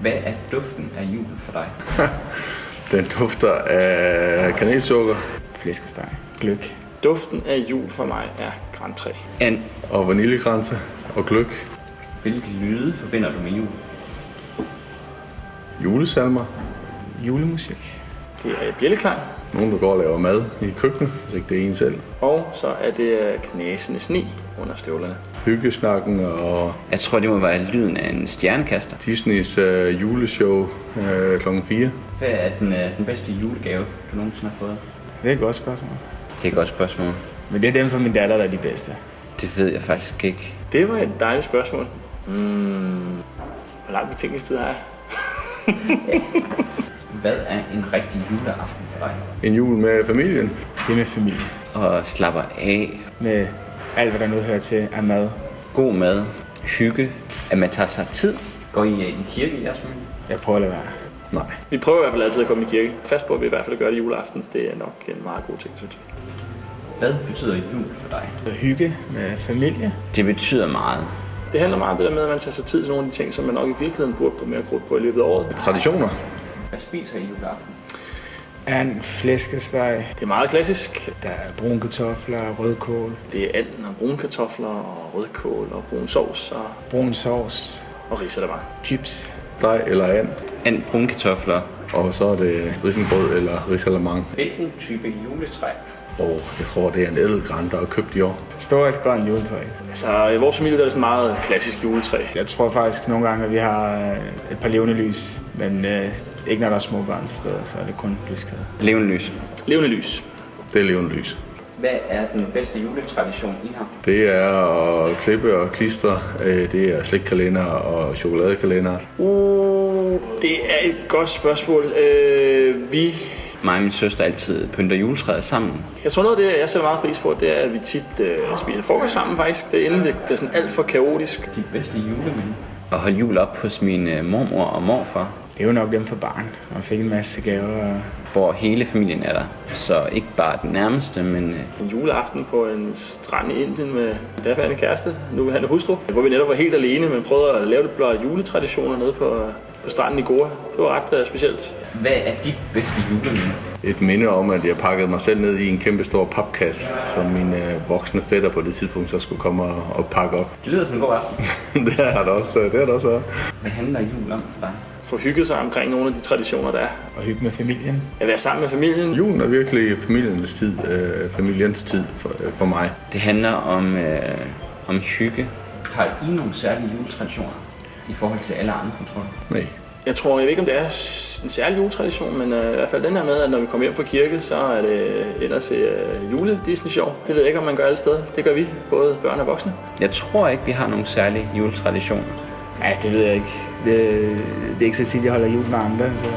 Hvad er duften af jul for dig? Den dufter af kanelsukker Flæskesteg. Gløk. Duften af jul for mig er Grand 3. And og vaniljekranse og gløk. hvilke lyde forbinder du med jul? Julesalmer. Julemusik. Det er bjælleklang. Nogen, der går og laver mad i køkkenet, hvis ikke det er en selv. Og så er det øh, knæsende sne under støvlerne. Hyggesnakken og Jeg tror, det må være lyden af en stjernekaster. Disneys øh, juleshow øh, kl. 4. Hvad er den, øh, den bedste julegave, du nogensinde har fået? Det er et godt spørgsmål. Det er et godt spørgsmål. Men det er dem fra min datter, der er de bedste. Det ved jeg faktisk ikke. Det var et dejligt spørgsmål. Mm. Hvor lang betænkningstid har jeg? Hvad er en rigtig juleaften for dig? En jul med familien. Det er med familie. Og slapper af, Med alt, hvad der nu hører til af mad. god mad, hygge, at man tager sig tid. Går I øh, i kirke i jeres familie? Jeg prøver at lade være. Nej. Vi prøver i hvert fald altid at komme i kirke. Fast på, at vi i hvert fald gør det juleaften. Det er nok en meget god ting, synes jeg. Hvad betyder jul for dig? At hygge med familie. Det betyder meget. Det handler meget om det der med, at man tager sig tid til nogle af de ting, som man nok i virkeligheden burde bruge mere krudt på i løbet af året. Traditioner. Hvad spiser I juleaften? And, flæskesteg. Det er meget klassisk. Der er brune kartofler, rødkål, Det er and og brune kartofler og rødkål og brun sovs og, brun sovs, og risalemang. chips. Dej eller and. And brune kartofler. Og så er det risengrød eller risalamang. Hvilken type juletræ? Og jeg tror, det er en ædelgran, der er købt i år. Stort grønt juletræ. Altså, i vores familie der er det sådan meget klassisk juletræ. Jeg tror faktisk nogle gange, at vi har øh, et par levende lys, men øh, ikke når der er små børn til stede, så er det kun lyskæde. Levende lys. Levende lys. Det er levende lys. Hvad er den bedste juletradition, I har? Det er at klippe og klistre. Øh, Det er slikkalender og chokoladekalender. Uh, det er et godt spørgsmål. Øh, vi Mig og min søster altid pynter juletræet sammen. Jeg tror noget af det, jeg sætter meget pris på, det er, at vi tit øh, spiser frokost sammen faktisk. Det er inden det bliver sådan alt for kaotisk. Dit bedste juleminde? At holde jul op hos min øh, mormor og morfar, Det er jo nok dem for barn. Man fik en masse gaver. Og hvor hele familien er der. Så ikke bare den nærmeste, men øh, En juleaften på en strand i Indien med daværende kæreste, nu han er hustru, hvor vi netop var helt alene, men prøvede at lave lidt blå juletraditioner nede på, på stranden i Goa. Det var ret uh, specielt. hvad er dit bedste juleminde? Et minde om, at jeg pakkede mig selv ned i en kæmpe stor papkasse, som min øh, voksne fætter på det tidspunkt så skulle komme og, og pakke op. Det lyder som en god aften. det har det også, det har det også været. Hvad handler jul om for dig? Få hygget sig omkring nogle af de traditioner, der er. og hygge med familien. At være sammen med familien. Julen er virkelig familiens tid, øh, familiens tid for, øh, for mig. Det handler om, øh, om hygge. Har I nogle særlige juletraditioner i forhold til alle andre, du? Nej. Jeg tror, jeg ved ikke, om det er en særlig juletradition, men uh, i hvert fald den her med, at når vi kommer hjem fra kirke, så er det se uh, jule Disney Show. Det ved jeg ikke, om man gør alle steder. Det gør vi, både børn og voksne. Jeg tror ikke, vi har nogle særlige juletraditioner. Ja, det ved jeg ikke. Det, det er ikke så tit, jeg holder jul med andre, så